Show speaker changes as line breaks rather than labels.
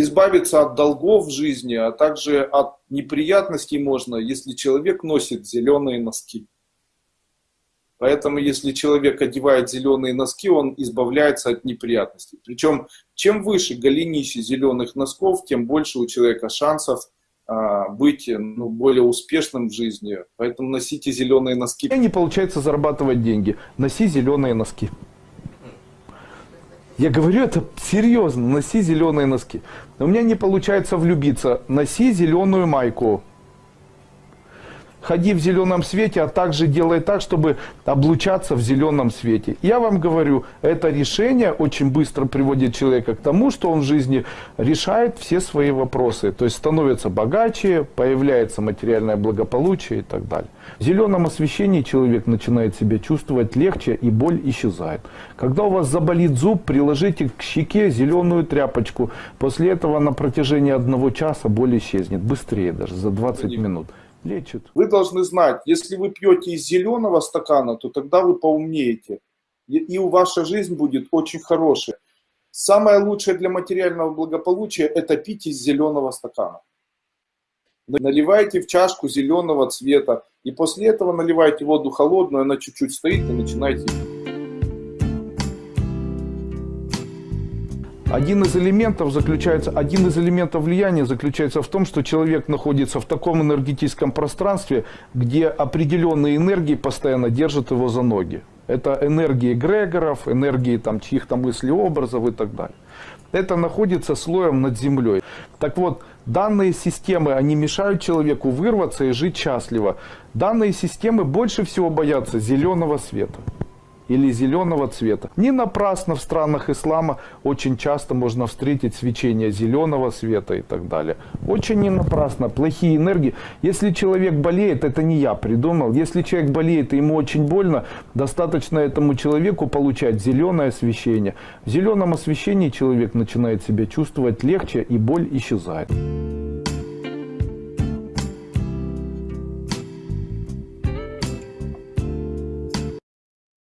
избавиться от долгов в жизни, а также от неприятностей можно, если человек носит зеленые носки. Поэтому, если человек одевает зеленые носки, он избавляется от неприятностей. Причем, чем выше голенище зеленых носков, тем больше у человека шансов а, быть ну, более успешным в жизни. Поэтому носите зеленые носки.
Не получается зарабатывать деньги. Носи зеленые носки. Я говорю это серьезно, носи зеленые носки. У меня не получается влюбиться, носи зеленую майку ходи в зеленом свете, а также делай так, чтобы облучаться в зеленом свете. Я вам говорю, это решение очень быстро приводит человека к тому, что он в жизни решает все свои вопросы. То есть становится богаче, появляется материальное благополучие и так далее. В зеленом освещении человек начинает себя чувствовать легче и боль исчезает. Когда у вас заболит зуб, приложите к щеке зеленую тряпочку. После этого на протяжении одного часа боль исчезнет. Быстрее даже, за 20 минут
лечат. Вы должны знать, если вы пьете из зеленого стакана, то тогда вы поумнеете. И у ваша жизнь будет очень хорошая. Самое лучшее для материального благополучия – это пить из зеленого стакана. Наливайте в чашку зеленого цвета. И после этого наливайте воду холодную, она чуть-чуть стоит и начинайте пить.
Один из элементов заключается, один из элементов влияния заключается в том, что человек находится в таком энергетическом пространстве, где определенные энергии постоянно держат его за ноги. Это энергии эгрегоров, энергии там чьих-то мыслеобразов и так далее. Это находится слоем над землей. Так вот, данные системы, они мешают человеку вырваться и жить счастливо. Данные системы больше всего боятся зеленого света или зеленого цвета. Не напрасно в странах ислама очень часто можно встретить свечение зеленого света и так далее. Очень не напрасно. Плохие энергии. Если человек болеет, это не я придумал. Если человек болеет и ему очень больно, достаточно этому человеку получать зеленое освещение. В зеленом освещении человек начинает себя чувствовать легче и боль исчезает.